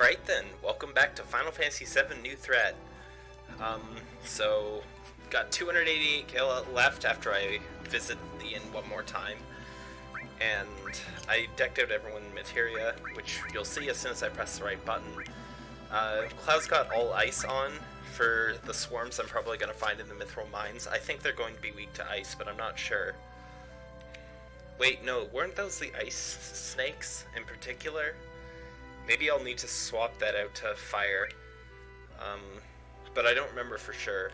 Alright then, welcome back to Final Fantasy VII New Threat. Um, so, got 288 kill left after I visit the inn one more time. And I decked out everyone in materia, which you'll see as soon as I press the right button. Uh, Cloud's got all ice on for the swarms I'm probably going to find in the Mythril Mines. I think they're going to be weak to ice, but I'm not sure. Wait, no, weren't those the ice snakes in particular? Maybe I'll need to swap that out to fire. Um, but I don't remember for sure.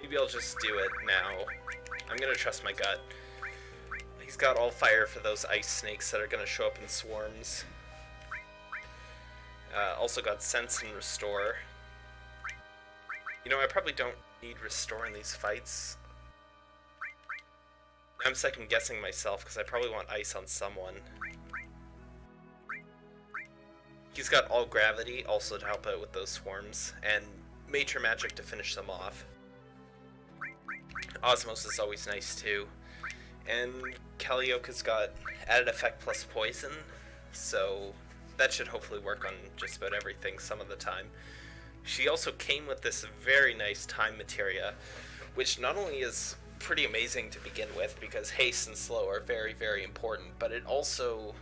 Maybe I'll just do it now. I'm gonna trust my gut. He's got all fire for those ice snakes that are gonna show up in swarms. Uh, also got sense and restore. You know, I probably don't need restore in these fights. I'm second guessing myself because I probably want ice on someone. He's got all gravity also to help out with those swarms, and Matra Magic to finish them off. Osmos is always nice too. And Kalioka's got added effect plus poison, so that should hopefully work on just about everything some of the time. She also came with this very nice time materia, which not only is pretty amazing to begin with because haste and slow are very, very important, but it also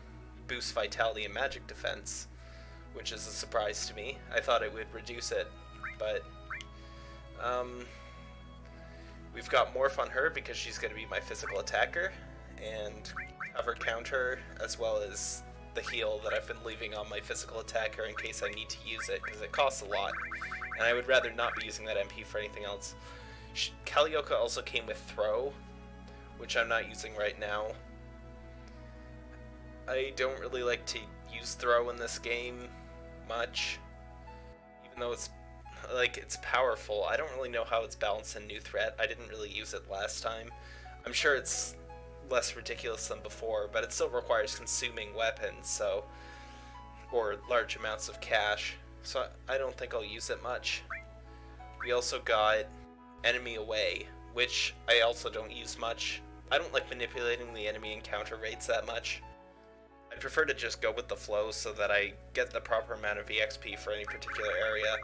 boosts vitality and magic defense which is a surprise to me. I thought it would reduce it, but um, we've got Morph on her because she's going to be my physical attacker, and cover counter as well as the heal that I've been leaving on my physical attacker in case I need to use it, because it costs a lot, and I would rather not be using that MP for anything else. Kalioka also came with Throw, which I'm not using right now. I don't really like to use Throw in this game much. Even though it's like it's powerful, I don't really know how it's balanced in New Threat. I didn't really use it last time. I'm sure it's less ridiculous than before, but it still requires consuming weapons, so or large amounts of cash. So I don't think I'll use it much. We also got Enemy Away, which I also don't use much. I don't like manipulating the enemy encounter rates that much. I prefer to just go with the flow so that I get the proper amount of EXP for any particular area.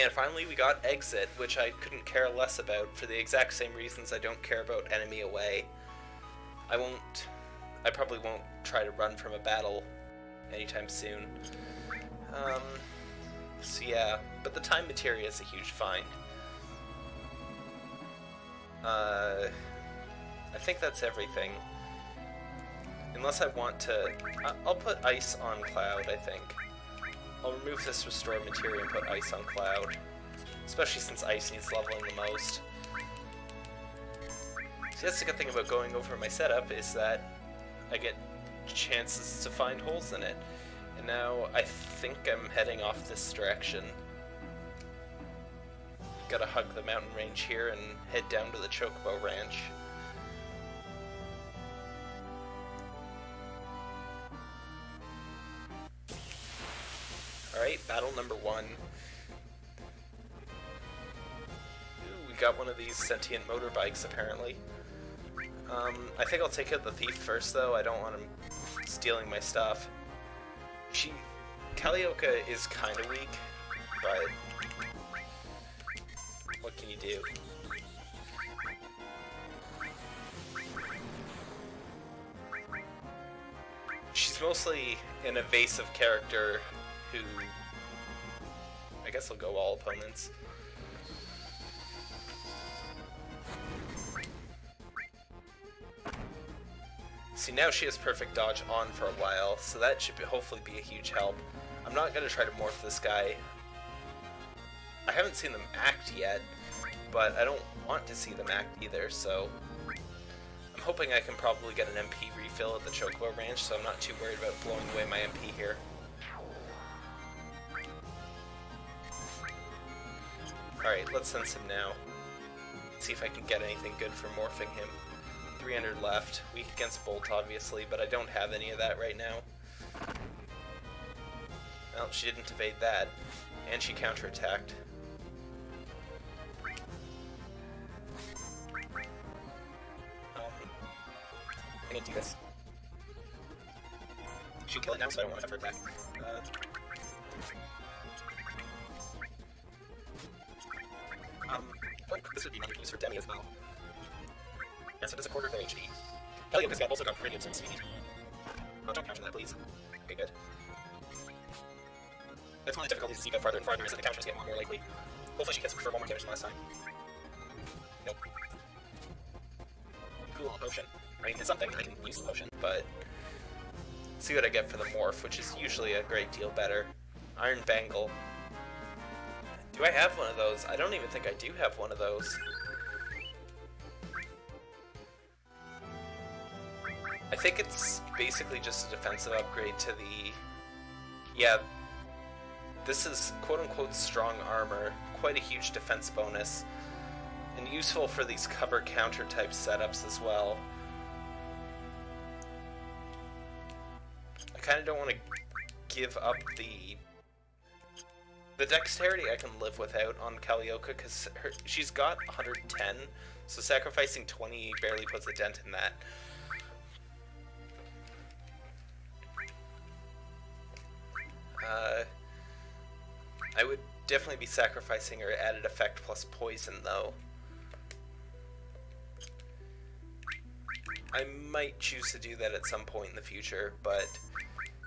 And finally we got Exit, which I couldn't care less about for the exact same reasons I don't care about Enemy Away. I won't... I probably won't try to run from a battle anytime soon. Um, so yeah, but the time materia is a huge find. Uh, I think that's everything. Unless I want to... I'll put ice on Cloud, I think. I'll remove this restore material and put ice on Cloud. Especially since ice needs leveling the most. See, that's the good thing about going over my setup, is that I get chances to find holes in it. And now I think I'm heading off this direction. Gotta hug the mountain range here and head down to the Chocobo Ranch. Got one of these sentient motorbikes, apparently. Um, I think I'll take out the thief first, though. I don't want him stealing my stuff. She... Kalioka is kind of weak, but... What can you do? She's mostly an evasive character who... I guess I'll go all opponents. See, now she has perfect dodge on for a while, so that should be, hopefully be a huge help. I'm not going to try to morph this guy. I haven't seen them act yet, but I don't want to see them act either, so... I'm hoping I can probably get an MP refill at the Chocobo Ranch, so I'm not too worried about blowing away my MP here. Alright, let's sense him now. See if I can get anything good for morphing him. 300 left. Weak against Bolt, obviously, but I don't have any of that right now. Well, she didn't evade that. And she counterattacked. Um, I'm gonna do this. She'll kill it now, so I don't want to have her attack. Uh, um, this would be money use for Demi as well. Yeah, so it does a quarter of their HP. Yeah, this guy also got Radiance and Speed. Oh, don't counter that, please. Okay, good. That's one of the difficulties as you go farther and farther, is that the counters get more and more likely. Hopefully she gets for one more damage than last time. Nope. Cool, potion. I mean, it's something, I can use the potion. but see what I get for the morph, which is usually a great deal better. Iron Bangle. Do I have one of those? I don't even think I do have one of those. I think it's basically just a defensive upgrade to the... Yeah, this is quote-unquote strong armor, quite a huge defense bonus, and useful for these cover counter type setups as well. I kind of don't want to give up the the dexterity I can live without on Kalioka because she's got 110, so sacrificing 20 barely puts a dent in that. Uh, I would definitely be sacrificing her added effect plus poison, though. I might choose to do that at some point in the future, but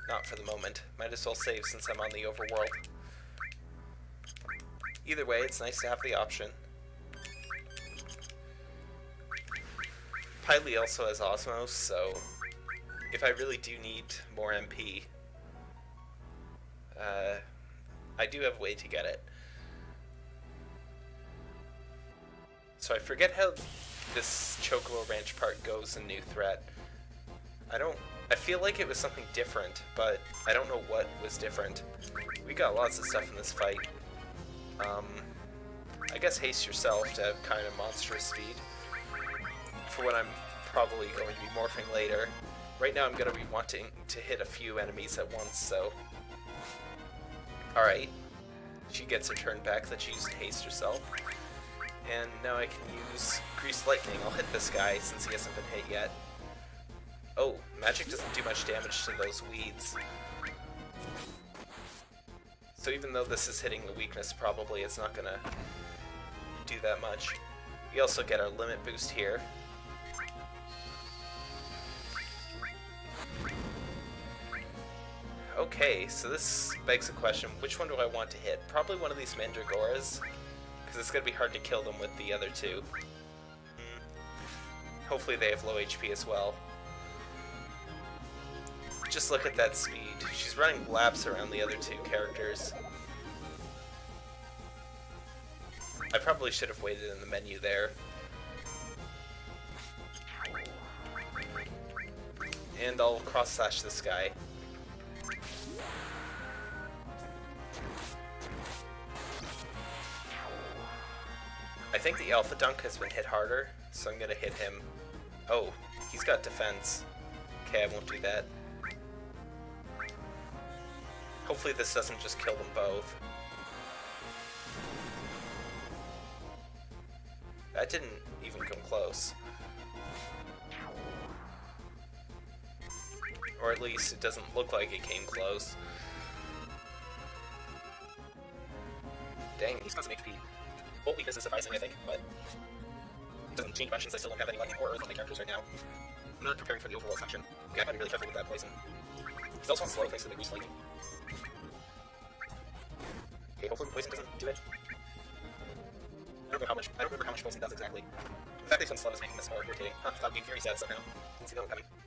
not for the moment. Might as well save since I'm on the overworld. Either way, it's nice to have the option. Piley also has Osmos, so if I really do need more MP, uh, I do have a way to get it. So I forget how this Chocobo Ranch part goes in New Threat. I don't... I feel like it was something different, but I don't know what was different. We got lots of stuff in this fight. Um, I guess haste yourself to have kind of monstrous speed for when I'm probably going to be morphing later. Right now I'm going to be wanting to hit a few enemies at once, so Alright. She gets her turn back that she used to haste herself. And now I can use Greased Lightning. I'll hit this guy since he hasn't been hit yet. Oh, magic doesn't do much damage to those weeds. So even though this is hitting the weakness, probably it's not gonna do that much. We also get our limit boost here. Okay, so this begs the question, which one do I want to hit? Probably one of these Mandragoras, because it's going to be hard to kill them with the other two. Hmm. Hopefully they have low HP as well. Just look at that speed. She's running laps around the other two characters. I probably should have waited in the menu there. And I'll cross-slash this guy. I think the Elfadunk has been hit harder, so I'm gonna hit him. Oh, he's got defense. Okay, I won't do that. Hopefully this doesn't just kill them both. That didn't even come close. Or at least it doesn't look like it came close. Dang, he's got some HP. Bolt weakness is sufficing, I think, but it doesn't change much since I still don't have any lightning or earth on my characters right now. I'm not preparing for the overworld section. Okay, I gotta be really careful with that poison. He's also on slow thanks to the lightning. Okay, hopefully poison doesn't do it. I don't know how much I don't remember how much poison does exactly. The fact that he's on slow is making this more irritating. Huh, thought being very sad somehow. Didn't see that one coming.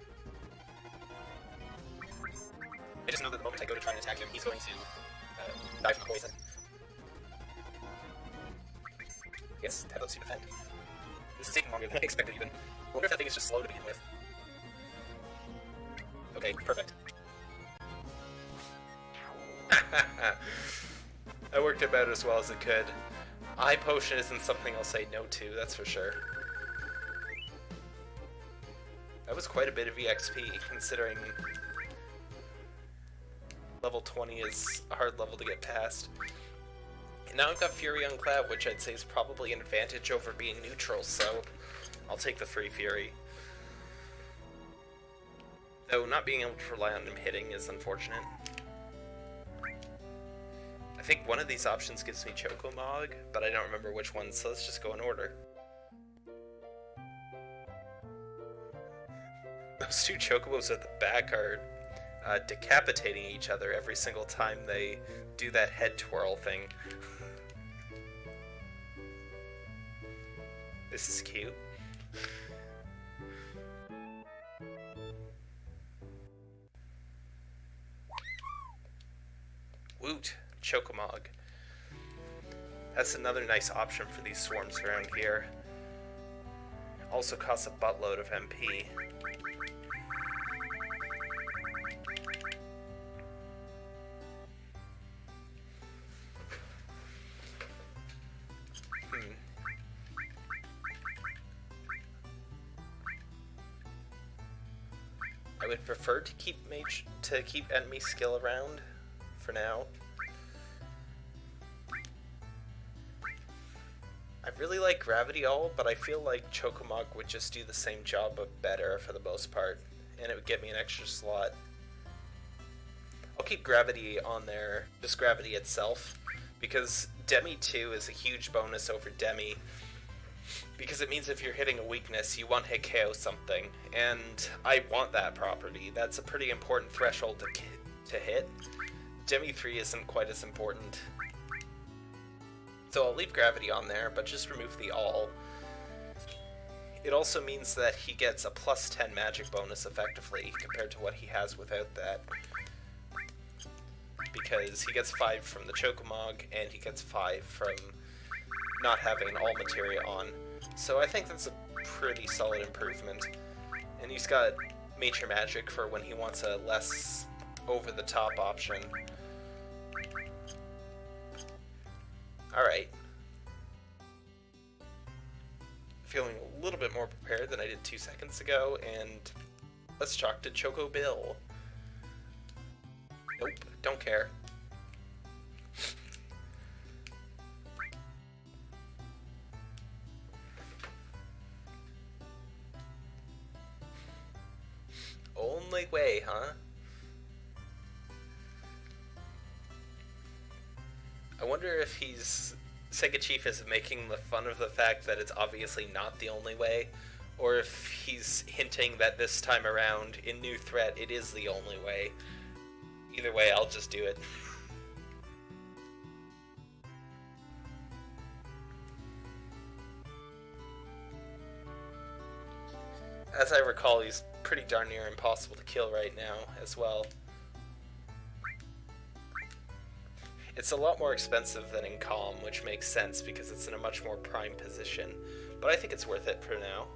I just know that the moment I go to try and attack him, he's going to uh, die from poison. Yes, that lets you defend. This is taking longer than I expected even. I wonder if that thing is just slow to begin with. Okay, perfect. I worked about as well as it could. Eye potion isn't something I'll say no to, that's for sure. That was quite a bit of EXP, considering level 20 is a hard level to get past. Now I've got Fury on which I'd say is probably an advantage over being neutral, so I'll take the free Fury. Though not being able to rely on him hitting is unfortunate. I think one of these options gives me Chocomog, but I don't remember which one, so let's just go in order. Those two Chocobos at the back are uh, decapitating each other every single time they do that head twirl thing. this is cute. Woot, Chocomog. That's another nice option for these swarms around here. Also costs a buttload of MP. Prefer to keep mage to keep enemy skill around for now. I really like Gravity All, but I feel like Chocomog would just do the same job but better for the most part, and it would get me an extra slot. I'll keep Gravity on there, just Gravity itself, because Demi 2 is a huge bonus over Demi, because it means if you're hitting a weakness, you one hit KO something, and I want that property. That's a pretty important threshold to, to hit. Demi 3 isn't quite as important. So I'll leave gravity on there, but just remove the all. It also means that he gets a plus 10 magic bonus effectively compared to what he has without that. Because he gets 5 from the Chocomog, and he gets 5 from not having all materia on. So I think that's a pretty solid improvement. And he's got Matra Magic for when he wants a less over-the-top option. Alright. Feeling a little bit more prepared than I did two seconds ago, and let's talk to Choco Bill. Nope, don't care. Only way, huh? I wonder if he's Sega Chief is making the fun of the fact that it's obviously not the only way, or if he's hinting that this time around in New Threat it is the only way. Either way, I'll just do it. As I recall, he's pretty darn near impossible to kill right now as well. It's a lot more expensive than in Kalm, which makes sense because it's in a much more prime position, but I think it's worth it for now.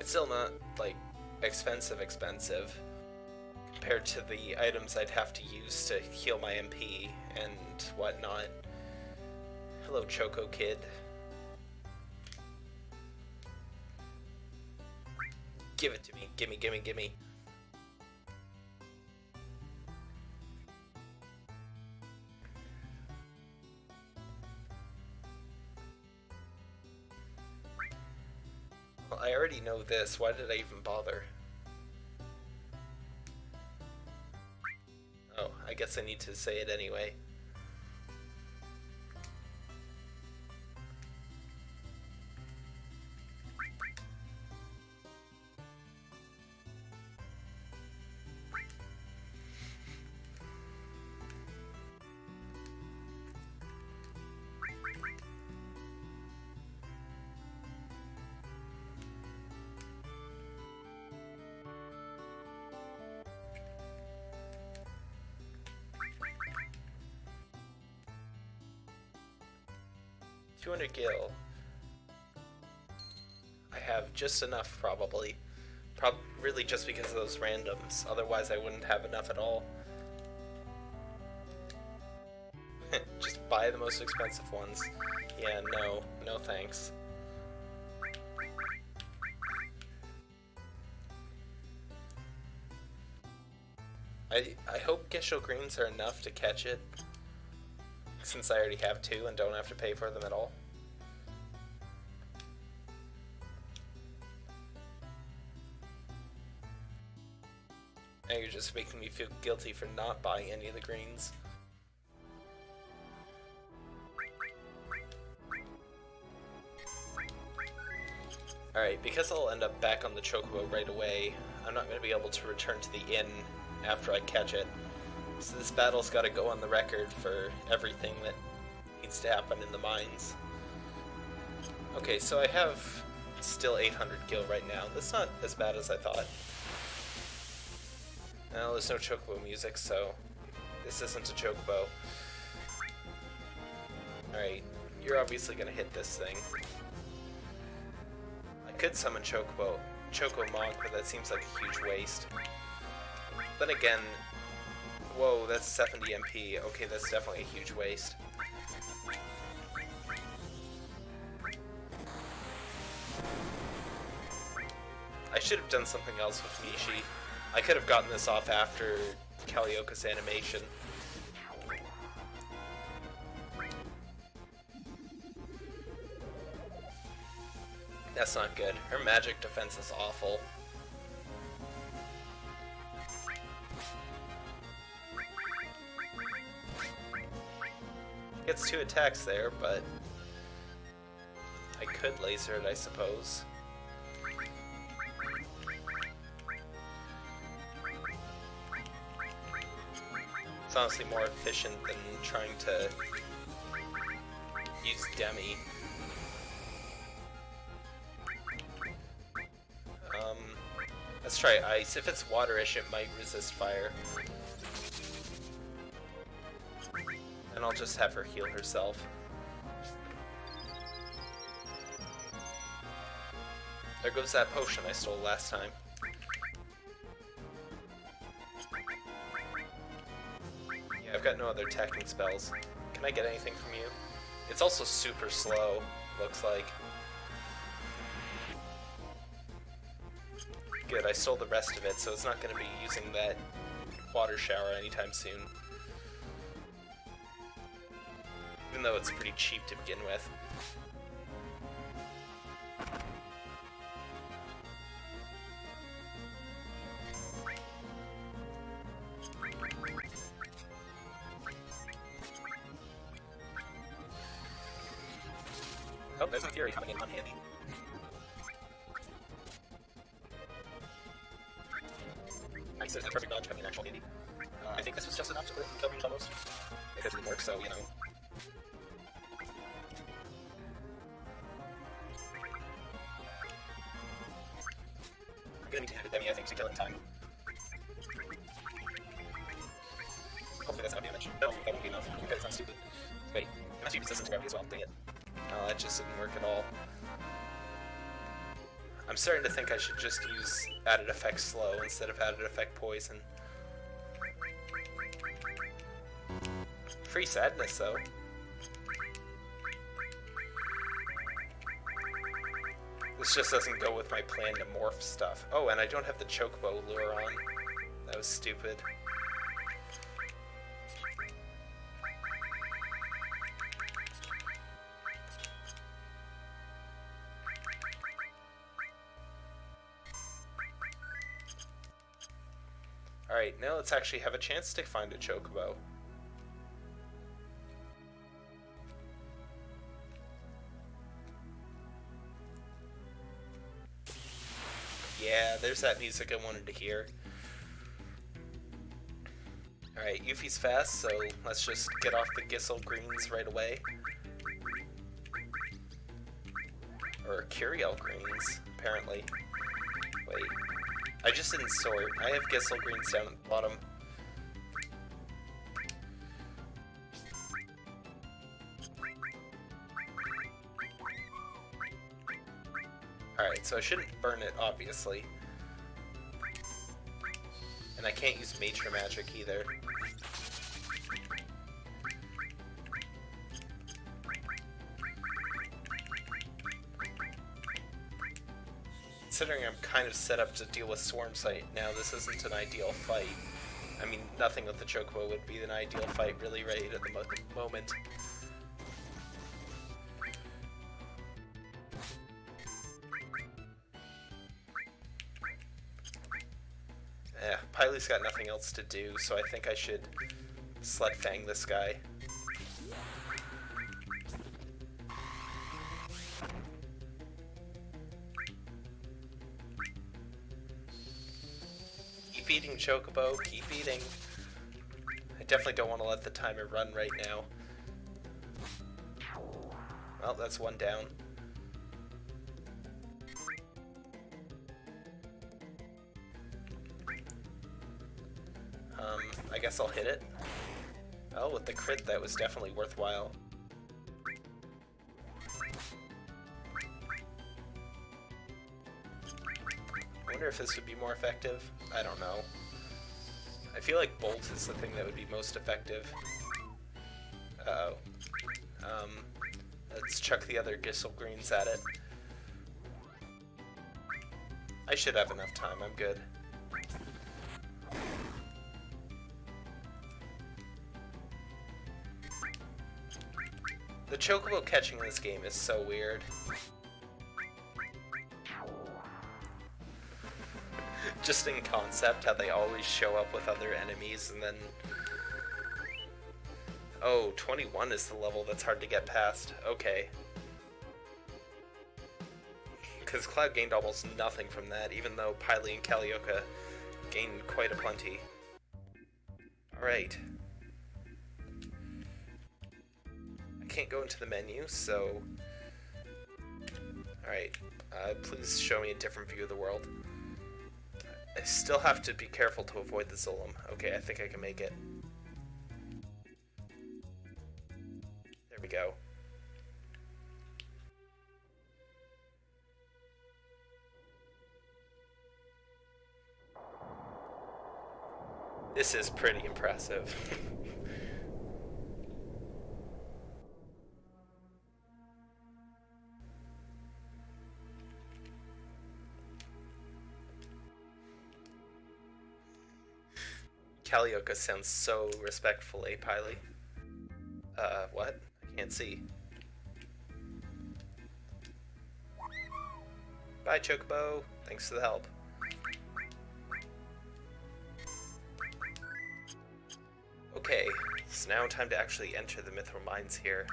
It's still not, like, expensive expensive compared to the items I'd have to use to heal my MP and whatnot. Hello, Choco Kid. Give it to me. Gimme, gimme, gimme. Well, I already know this. Why did I even bother? Oh, I guess I need to say it anyway. Gil. I have just enough, probably. Prob really just because of those randoms. Otherwise, I wouldn't have enough at all. just buy the most expensive ones. Yeah, no. No thanks. I, I hope Gysahl Greens are enough to catch it, since I already have two and don't have to pay for them at all. Now you're just making me feel guilty for not buying any of the greens. Alright, because I'll end up back on the Chocobo right away, I'm not going to be able to return to the inn after I catch it. So this battle's got to go on the record for everything that needs to happen in the mines. Okay, so I have still 800 gil right now. That's not as bad as I thought. Well, there's no Chocobo music, so this isn't a Chocobo. Alright, you're obviously gonna hit this thing. I could summon Chocobo, Chocomog, but that seems like a huge waste. Then again, whoa, that's 70 MP. Okay, that's definitely a huge waste. I should have done something else with Mishi. I could have gotten this off after Kalioka's animation. That's not good. Her magic defense is awful. Gets two attacks there, but I could laser it, I suppose. Honestly more efficient than trying to use Demi. Um, let's try ice. If it's waterish, it might resist fire. And I'll just have her heal herself. There goes that potion I stole last time. Other attacking spells. Can I get anything from you? It's also super slow, looks like. Good, I stole the rest of it, so it's not going to be using that water shower anytime soon. Even though it's pretty cheap to begin with. I'm need to hit I think, to kill it time. Hopefully that's not damage. No, that won't be enough, because not stupid. Wait, resistant to gravity as well, dang it. No, that just didn't work at all. I'm starting to think I should just use added effect slow instead of added effect poison. Free sadness though. This just doesn't go with my plan to morph stuff. Oh, and I don't have the chocobo lure on. That was stupid. Alright, now let's actually have a chance to find a chocobo. There's that music I wanted to hear. Alright, Yuffie's fast, so let's just get off the Gysahl greens right away. Or Curiel greens, apparently. Wait. I just didn't sort. I have Gysahl greens down at the bottom. Alright, so I shouldn't burn it, obviously. And I can't use Matra Magic either. Considering I'm kind of set up to deal with Swarm Sight now, this isn't an ideal fight. I mean, nothing with the Chocobo would be an ideal fight really right at the mo moment. Pyle's got nothing else to do, so I think I should sled fang this guy. Keep eating, Chocobo, keep eating. I definitely don't want to let the timer run right now. Well, that's one down. Guess I'll hit it. Oh, with the crit, that was definitely worthwhile. I wonder if this would be more effective. I don't know. I feel like Bolt is the thing that would be most effective. Uh oh Um, let's chuck the other Gysahl Greens at it. I should have enough time, I'm good. Chocobo catching in this game is so weird. Just in concept, how they always show up with other enemies and then... Oh, 21 is the level that's hard to get past. Okay. Because Cloud gained almost nothing from that, even though Pily and Kalioka gained quite a plenty. Alright. Can't go into the menu, so... Alright, uh, please show me a different view of the world. I still have to be careful to avoid the Zolom. Okay, I think I can make it. There we go. This is pretty impressive. Kalioka sounds so respectful, eh, Pily? Uh, what? I can't see. Bye, Chocobo. Thanks for the help. Okay, it's now time to actually enter the Mythril Mines here.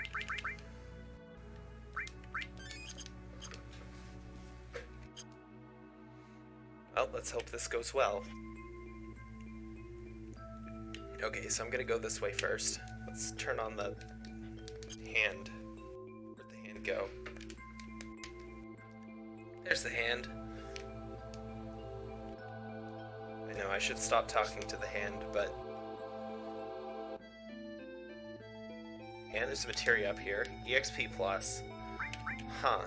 Well, let's hope this goes well. Okay, so I'm gonna go this way first. Let's turn on the hand. Where'd the hand go? There's the hand. I know I should stop talking to the hand, but... And there's materia up here. EXP plus. Huh.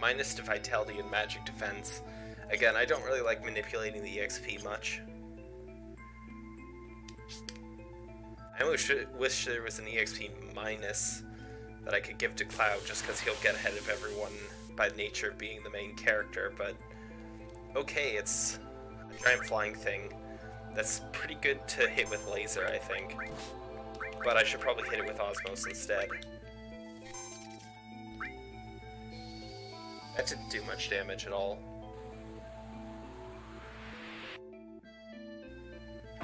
Minus to vitality and magic defense. Again, I don't really like manipulating the EXP much. I wish, wish there was an EXP minus that I could give to Cloud just because he'll get ahead of everyone by nature being the main character, but okay, it's a giant flying thing. That's pretty good to hit with laser, I think. But I should probably hit it with Osmos instead. That didn't do much damage at all.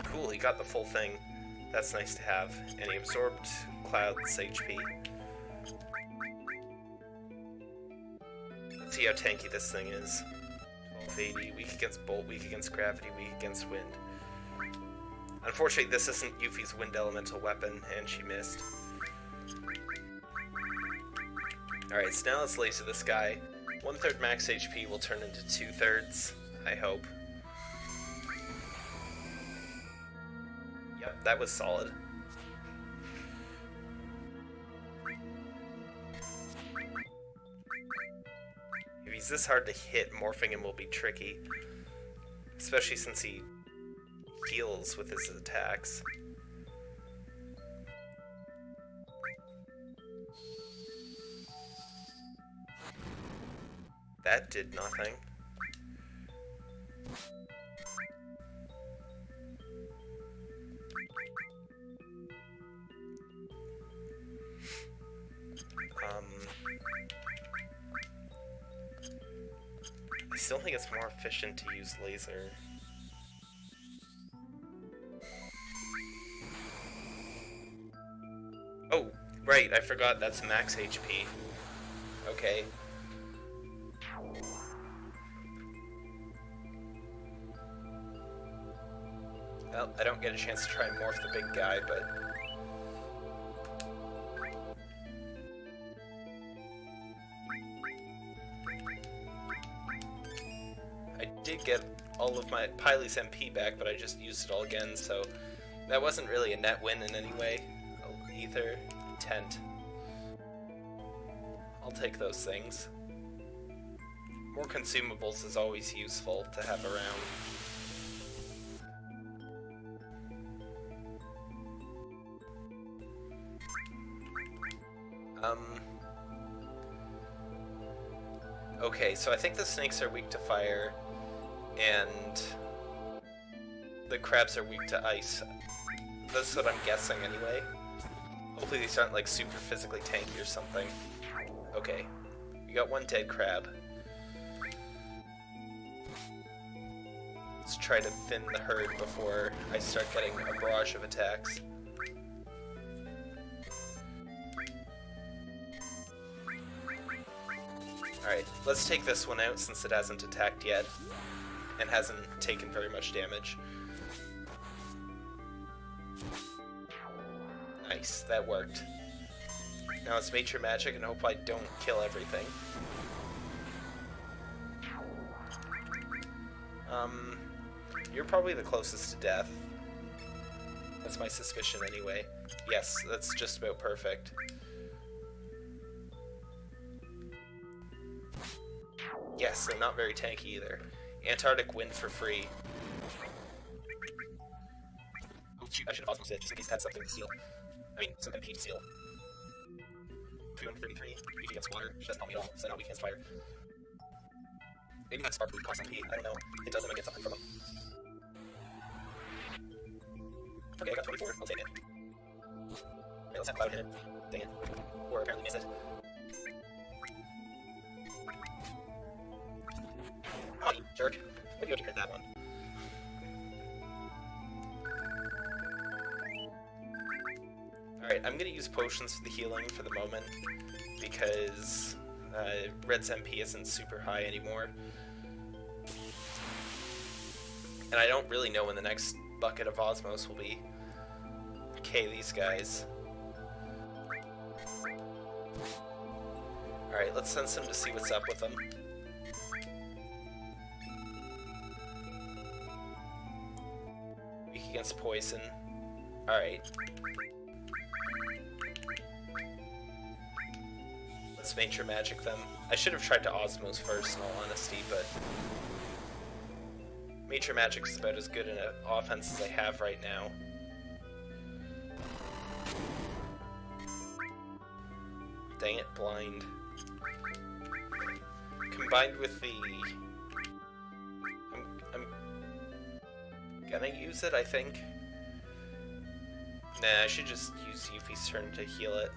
Cool, he got the full thing. That's nice to have. And he absorbed Cloud's HP. Let's see how tanky this thing is. 1280, weak against Bolt, weak against Gravity, weak against Wind. Unfortunately, this isn't Yuffie's Wind Elemental weapon, and she missed. Alright, so now let's laser this guy. One third max HP will turn into two thirds, I hope. Yep, that was solid. If he's this hard to hit, morphing him will be tricky. Especially since he heals with his attacks. That did nothing. Um, I still think it's more efficient to use laser. Oh, right, I forgot that's max HP. Okay. Well, I don't get a chance to try and morph the big guy, but... I did get all of my Pyle's MP back, but I just used it all again, so that wasn't really a net win in any way. Ether, tent. I'll take those things. More consumables is always useful to have around. So I think the snakes are weak to fire, and the crabs are weak to ice. That's what I'm guessing anyway. Hopefully these aren't like super physically tanky or something. Okay, we got one dead crab. Let's try to thin the herd before I start getting a barrage of attacks. Let's take this one out since it hasn't attacked yet and hasn't taken very much damage. Nice, that worked. Now it's Matra Magic and hope I don't kill everything. Um, you're probably the closest to death. That's my suspicion anyway. Yes, that's just about perfect. Yes, and not very tanky either. Antarctic wind for free. Oh I should have Osmos it, just in case it had something to steal. I mean, some MP to steal. 333, usually against water, she doesn't help me at all, so now we can't fire. Maybe that spark boost costs MP, I don't know. It does, and I get something from them. Okay, I got 24, I'll take it. Okay, let's have Cloud hit it. Dang it. Or apparently miss it. Oh, you jerk. Maybe you that one. Alright, I'm gonna use potions for the healing for the moment, because uh, Red's MP isn't super high anymore. And I don't really know when the next bucket of Osmos will be. Okay, these guys. Alright, let's send some to see what's up with them. Against poison. Alright. Let's Matra Magic them. I should have tried to Osmos first, in all honesty, but... Matra Magic is about as good an offense as I have right now. Dang it, blind. Combined with the... gonna use it, I think. Nah, I should just use Yuffie's turn to heal it.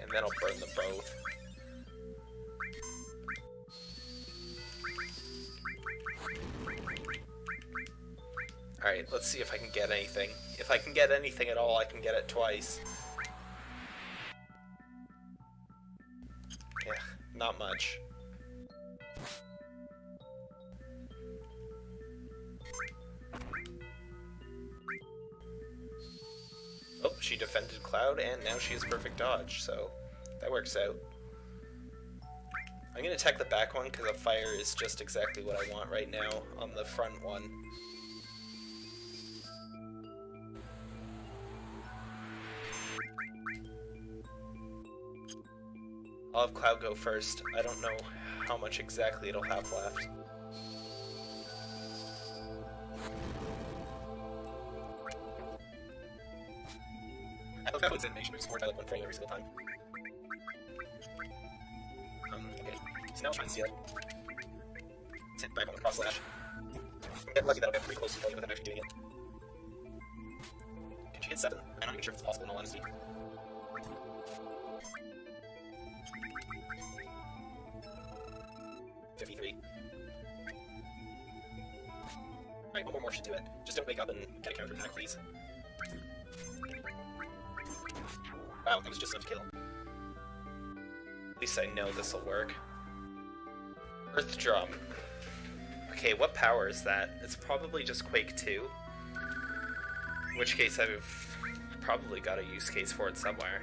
And then I'll burn them both. Alright, let's see if I can get anything. If I can get anything at all, I can get it twice. Much. Oh, she defended Cloud, and now she has perfect dodge, so that works out. I'm gonna attack the back one because the fire is just exactly what I want right now on the front one. I'll have Cloud go first. I don't know how much exactly it'll have left. I love how its animation moves forward by like one frame every single time. Um, okay. So now I'll try and. Let's hit back on the cross slash. I'm lucky that I'll get pretty close to killing it without actually doing it. Can She hit 7. I'm not even sure if it's possible in all honesty. More should do it. Just don't wake up and hmm. get a counter attack, please. Wow, that was just enough to kill. At least I know this will work. Earth Drum. Okay, what power is that? It's probably just Quake 2. In which case I've probably got a use case for it somewhere.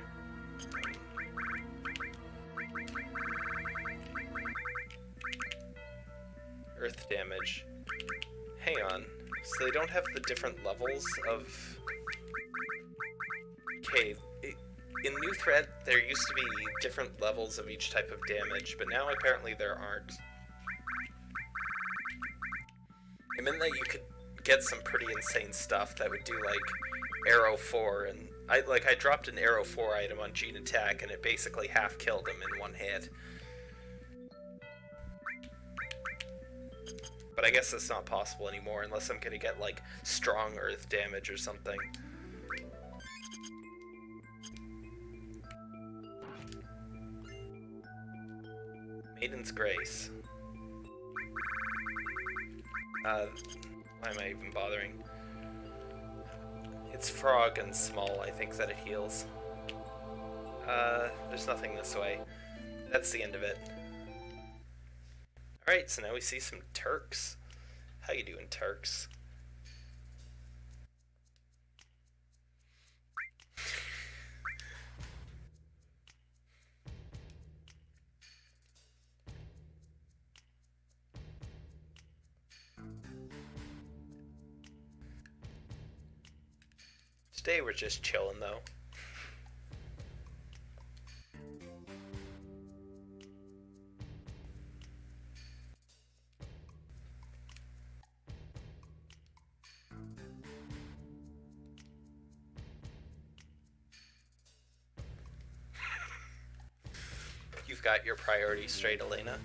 Earth damage. So they don't have the different levels of... Okay, in New Threat, there used to be different levels of each type of damage, but now apparently there aren't. It meant that you could get some pretty insane stuff that would do like arrow 4 and I like I dropped an arrow 4 item on Gene Attack and it basically half killed him in one hit. But I guess that's not possible anymore unless I'm gonna get like strong earth damage or something. Maiden's Grace. Uh, why am I even bothering? It's frog and small, I think, that it heals. Uh, there's nothing this way. That's the end of it. Alright, so now we see some Turks. How you doing, Turks? Today we're just chilling though. Got your priorities straight, Elena.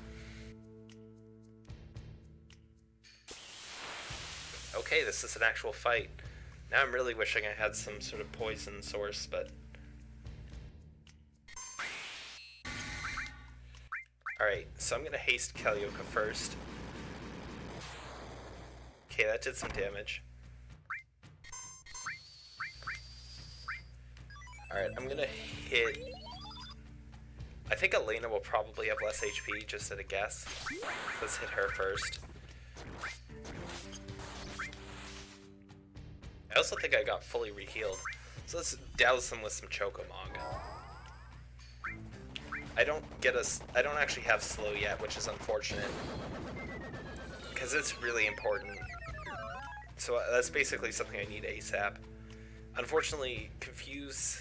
Okay, this is an actual fight. Now I'm really wishing I had some sort of poison source, but... Alright, so I'm gonna haste Kalioka first. Okay, that did some damage. Alright, I'm gonna hit... I think Elena will probably have less HP, just at a guess. Let's hit her first. I also think I got fully rehealed. So let's douse them with some Chocomog. I don't get a, I don't actually have slow yet, which is unfortunate. Because it's really important. So uh, that's basically something I need ASAP. Unfortunately, Confuse...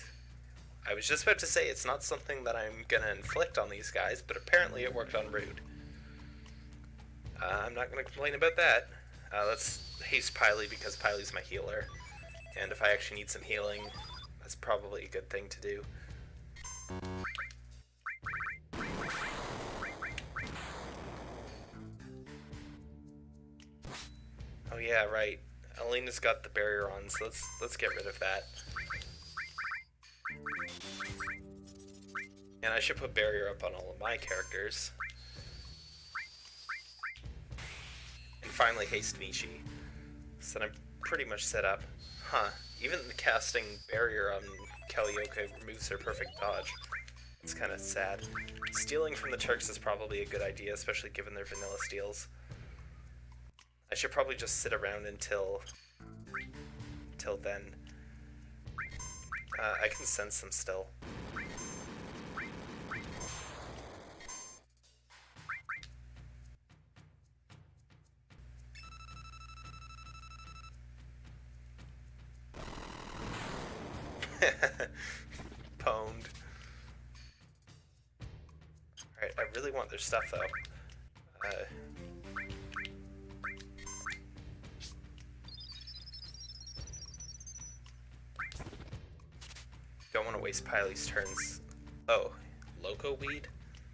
I was just about to say it's not something that I'm gonna inflict on these guys, but apparently it worked on Rude. Uh, I'm not gonna complain about that. Uh, let's haste Piley because Piley's my healer. And if I actually need some healing, that's probably a good thing to do. Oh yeah, right. Elena's got the barrier on, so let's let's get rid of that. And I should put barrier up on all of my characters. And finally haste Michi. So I'm pretty much set up. Huh. Even casting Barrier on Kalioka removes her perfect dodge. It's kind of sad. Stealing from the Turks is probably a good idea, especially given their vanilla steals. I should probably just sit around until... until then. Uh, I can sense them still. Pwned. Alright, I really want their stuff though. Piley's turns. Oh, Loco Weed?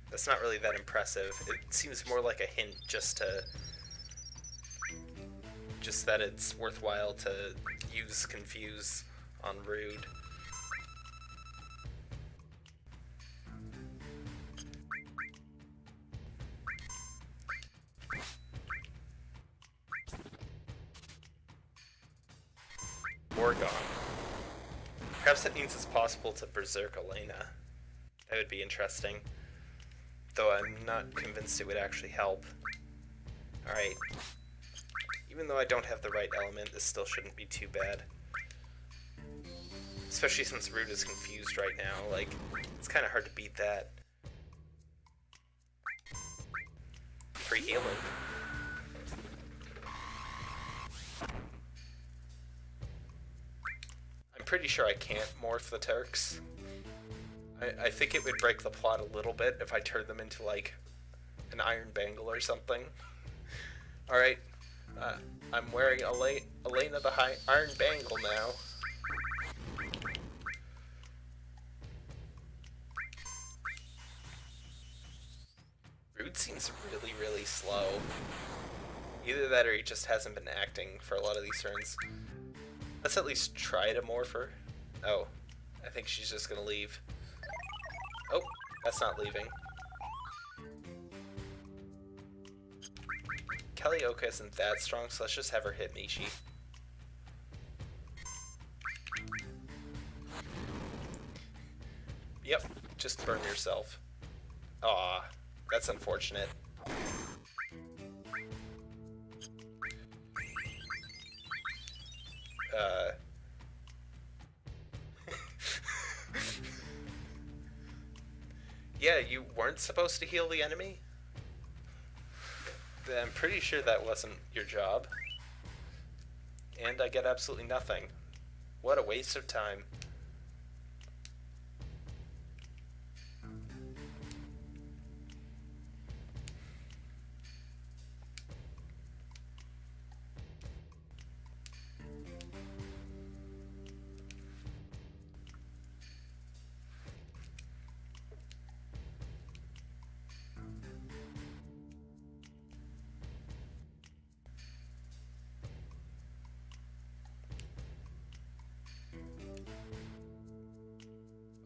That's not really that impressive. It seems more like a hint just to... Just that it's worthwhile to use Confuse on Rude. Possible to berserk Elena. That would be interesting. Though I'm not convinced it would actually help. Alright. Even though I don't have the right element, this still shouldn't be too bad. Especially since Rude is confused right now, like, it's kind of hard to beat that. Free healing. Pretty sure I can't morph the Turks. I, I think it would break the plot a little bit if I turned them into, like, an iron bangle or something. Alright, uh, I'm wearing Elena, Elena the High Iron Bangle now. Rude seems really, really slow. Either that or he just hasn't been acting for a lot of these turns. Let's at least try to morph her. Oh, I think she's just gonna leave. Oh, that's not leaving. Kalioka isn't that strong, so let's just have her hit Mishi. Yep, just burn yourself. Aw, that's unfortunate. Uh... yeah, you weren't supposed to heal the enemy? I'm pretty sure that wasn't your job. And I get absolutely nothing. What a waste of time.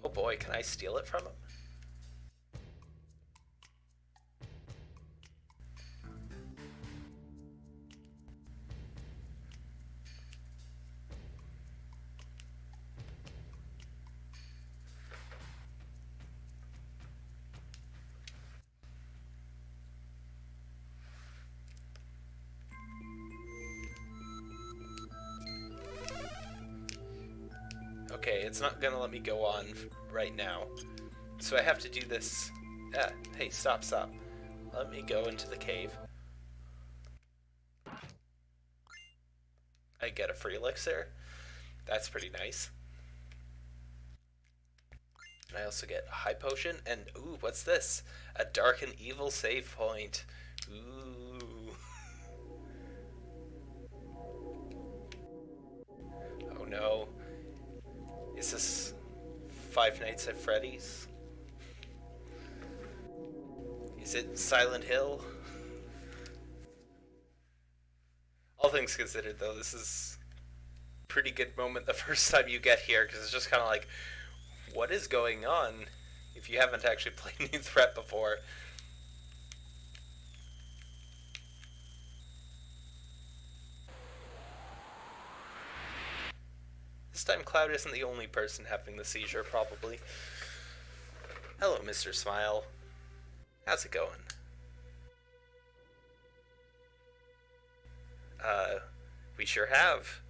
Oh boy, can I steal it from him? It's not gonna let me go on right now. So I have to do this. Ah, hey, stop, stop. Let me go into the cave. I get a free elixir. That's pretty nice. I also get a high potion, and ooh, what's this? A dark and evil save point. Nights at Freddy's? Is it Silent Hill? All things considered, though, this is pretty good moment the first time you get here, because it's just kind of like, what is going on if you haven't actually played New Threat before? This time Cloud isn't the only person having the seizure, probably. Hello, Mr. Smile. How's it going? Uh, we sure have.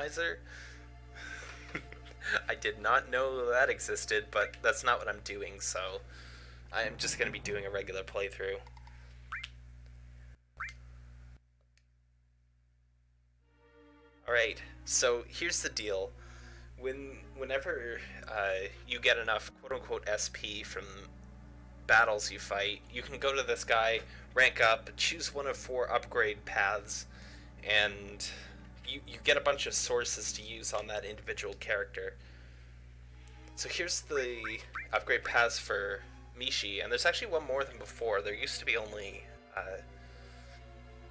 Randomizer? I did not know that existed, but that's not what I'm doing, so I am just going to be doing a regular playthrough. Alright, so here's the deal. When, whenever uh, you get enough quote-unquote SP from battles you fight, you can go to this guy, rank up, choose one of four upgrade paths, and you, you get a bunch of sources to use on that individual character. So here's the upgrade paths for Mishi, and there's actually one more than before. There used to be only, uh,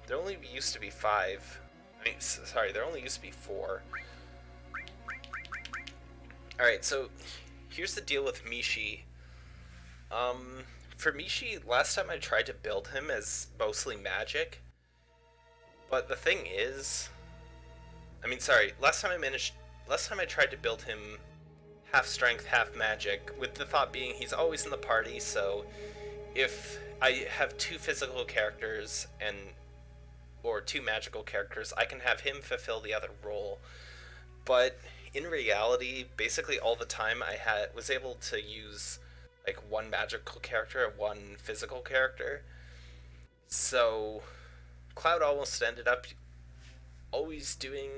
there only used to be five. I mean, sorry, there only used to be four. Alright, so here's the deal with Mishi. Um, for Mishi, last time I tried to build him as mostly magic, but the thing is, I mean, sorry, last time I managed, last time I tried to build him half strength, half magic, with the thought being he's always in the party, so if I have two physical characters and or two magical characters, I can have him fulfill the other role. But in reality, basically all the time I had was able to use like one magical character and one physical character. So Cloud almost ended up always doing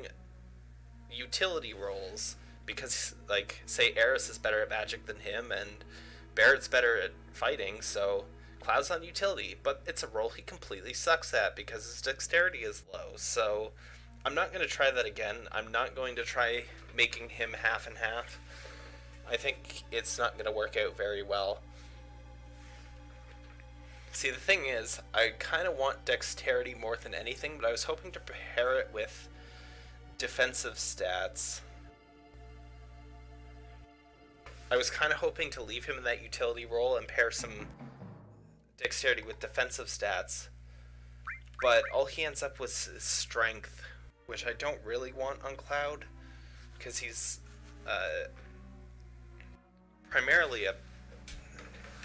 utility roles because like say Aeris is better at magic than him and Barrett's better at fighting, so Cloud's on utility, but it's a role he completely sucks at because his dexterity is low. So I'm not going to try that again. I'm not going to try making him half and half. I think it's not going to work out very well. See, the thing is, I kind of want dexterity more than anything, but I was hoping to pair it with defensive stats. I was kind of hoping to leave him in that utility role and pair some dexterity with defensive stats. But all he ends up with is strength, which I don't really want on Cloud, because he's uh, primarily a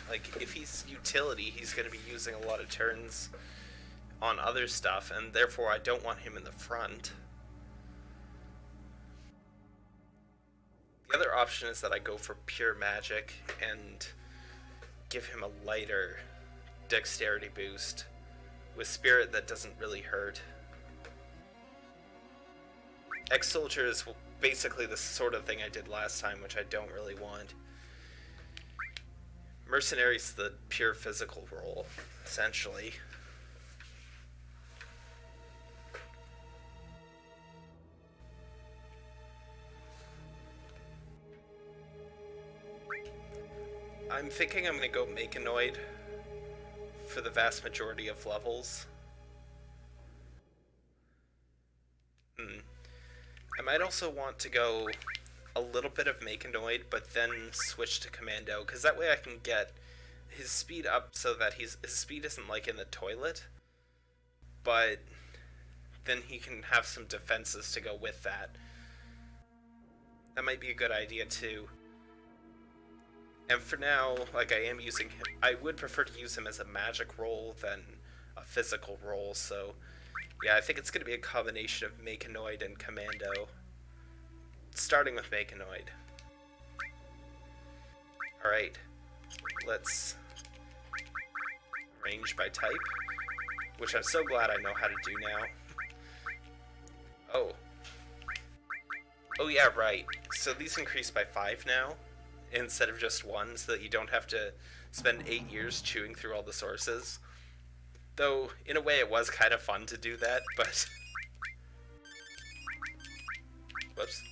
like if he's utility, he's going to be using a lot of turns on other stuff, and therefore I don't want him in the front. The other option is that I go for pure magic and give him a lighter dexterity boost with spirit that doesn't really hurt. Ex-Soldier is basically the sort of thing I did last time, which I don't really want. Mercenary's the pure physical role, essentially. I'm thinking I'm gonna go Mechanoid for the vast majority of levels. Hmm. I might also want to go a little bit of Mechanoid, but then switch to Commando, because that way I can get his speed up so that he's his speed isn't like in the toilet, but then he can have some defenses to go with that. That might be a good idea too. And for now, like I am using him, I would prefer to use him as a magic role than a physical role, so yeah, I think it's going to be a combination of Mechanoid and Commando. Starting with Mechanoid. Alright, let's range by type, which I'm so glad I know how to do now. Oh. Oh yeah, right. So these increase by 5 now instead of just one so that you don't have to spend eight years chewing through all the sources. Though, in a way, it was kind of fun to do that, but... Whoops.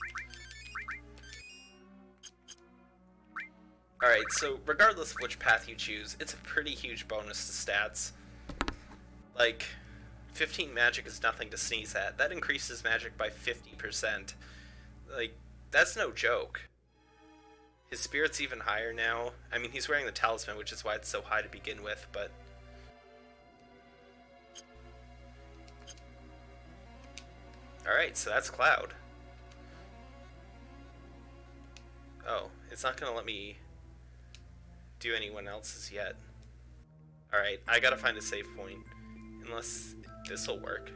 Alright, so regardless of which path you choose, it's a pretty huge bonus to stats. Like, 15 magic is nothing to sneeze at. That increases magic by 50%. Like, that's no joke. His spirit's even higher now. I mean, he's wearing the talisman, which is why it's so high to begin with, but... Alright, so that's Cloud. Oh, it's not gonna let me do anyone else's yet. Alright, I gotta find a safe point. Unless this'll work.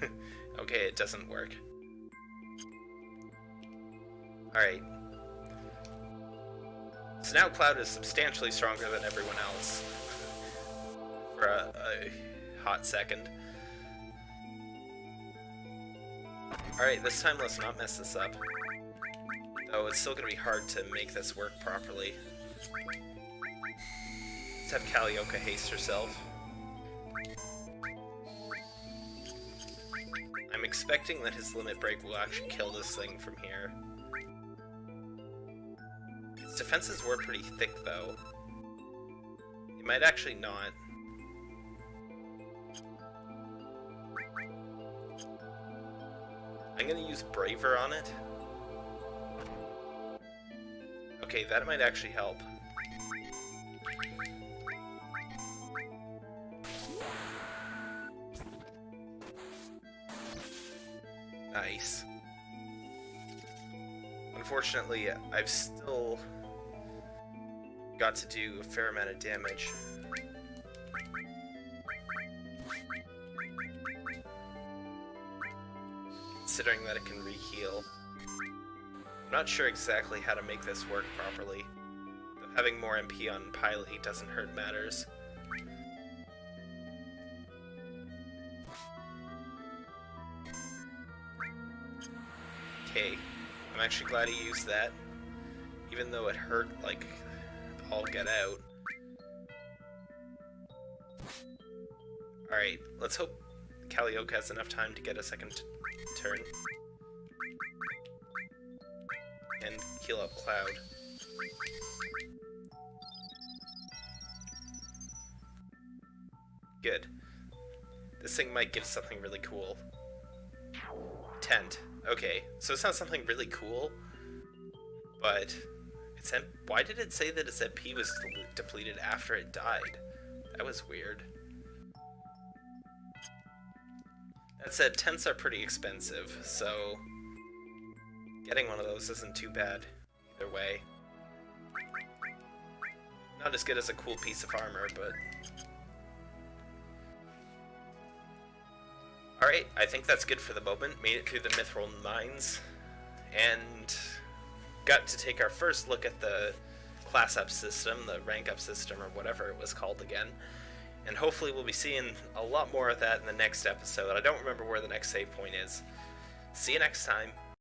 okay, it doesn't work. Alright. So now Cloud is substantially stronger than everyone else. For a, a hot second. Alright, this time let's not mess this up. Though it's still gonna be hard to make this work properly. Let's have Kalioka haste herself. I'm expecting that his limit break will actually kill this thing from here. His defenses were pretty thick though. He might actually not. I'm gonna use Braver on it. Okay, that might actually help. Nice. Unfortunately, I've still got to do a fair amount of damage. Considering that it can re-heal. I'm not sure exactly how to make this work properly. Though having more MP on Piley doesn't hurt matters. Okay, I'm actually glad he used that. Even though it hurt, like, all get out. Alright, let's hope Kalioka has enough time to get a second turn. And heal up Cloud. Good. This thing might give something really cool. Tent. Okay, so it's not something really cool, but its why did it say that its MP was depleted after it died? That was weird. That said, tents are pretty expensive, so getting one of those isn't too bad either way. Not as good as a cool piece of armor, but... Alright, I think that's good for the moment. Made it through the Mythril Mines, and got to take our first look at the class up system, the rank up system, or whatever it was called again and hopefully we'll be seeing a lot more of that in the next episode. I don't remember where the next save point is. See you next time.